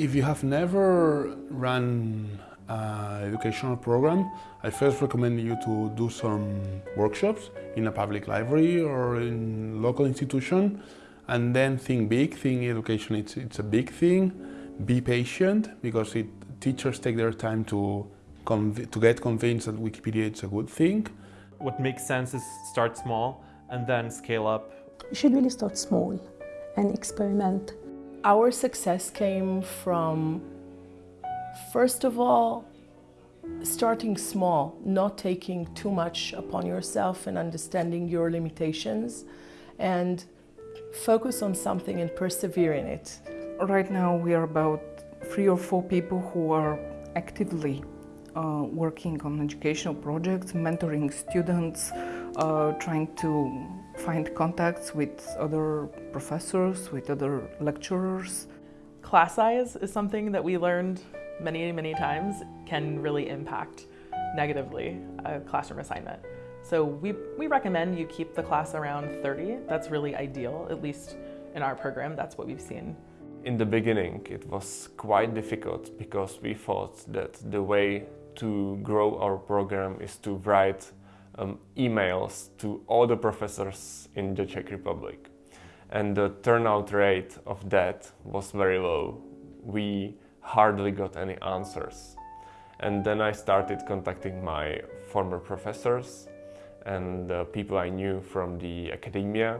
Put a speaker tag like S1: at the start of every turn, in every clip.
S1: If you have never run an educational program, I first recommend you to do some workshops in a public library or in local institution and then think big, think education it's, it's a big thing. Be patient because it, teachers take their time to, to get convinced that Wikipedia is a good thing.
S2: What makes sense is start small and then scale up.
S3: You should really start small and experiment.
S4: Our success came from, first of all, starting small, not taking too much upon yourself and understanding your limitations and focus on something and persevere in it.
S5: Right now we are about three or four people who are actively uh, working on educational projects, mentoring students, uh, trying to find contacts with other professors, with other lecturers.
S6: Class size is something that we learned many, many times can really impact negatively a classroom assignment. So we, we recommend you keep the class around 30. That's really ideal, at least in our program, that's what we've seen.
S7: In the beginning, it was quite difficult because we thought that the way to grow our program is to write um, emails to all the professors in the Czech Republic. And the turnout rate of that was very low. We hardly got any answers. And then I started contacting my former professors and the people I knew from the academia,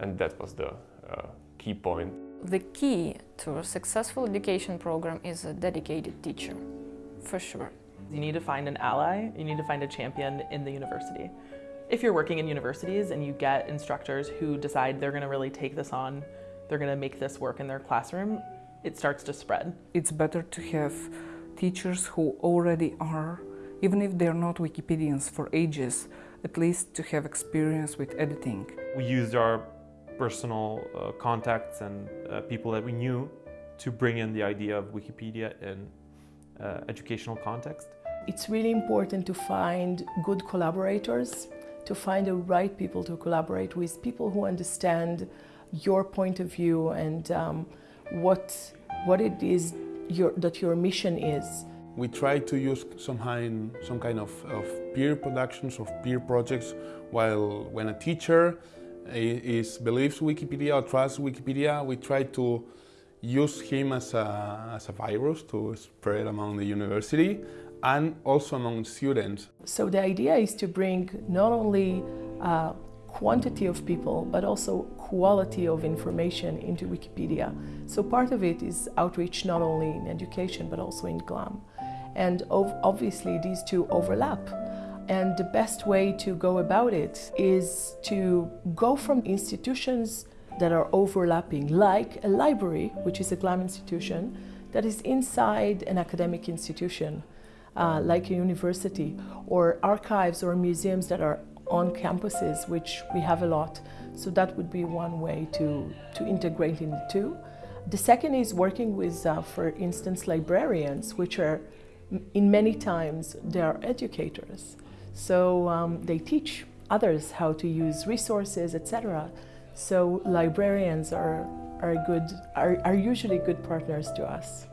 S7: and that was the uh, key point.
S8: The key to a successful education program is a dedicated teacher, for sure.
S6: You need to find an ally, you need to find a champion in the university. If you're working in universities and you get instructors who decide they're going to really take this on, they're going to make this work in their classroom, it starts to spread.
S5: It's better to have teachers who already are, even if they're not Wikipedians for ages, at least to have experience with editing.
S2: We used our personal uh, contacts and uh, people that we knew to bring in the idea of Wikipedia in uh, educational context.
S4: It's really important to find good collaborators, to find the right people to collaborate with, people who understand your point of view and um, what, what it is your, that your mission is.
S1: We try to use some kind, some kind of, of peer productions, of peer projects, while when a teacher is, believes Wikipedia or trusts Wikipedia, we try to use him as a, as a virus to spread among the university and also among students.
S4: So the idea is to bring not only uh, quantity of people, but also quality of information into Wikipedia. So part of it is outreach not only in education, but also in GLAM. And obviously these two overlap. And the best way to go about it is to go from institutions that are overlapping, like a library, which is a GLAM institution, that is inside an academic institution, uh, like a university, or archives or museums that are on campuses, which we have a lot. So that would be one way to, to integrate in the two. The second is working with, uh, for instance, librarians, which are in many times they are educators. So um, they teach others how to use resources, etc. So librarians are, are, good, are, are usually good partners to us.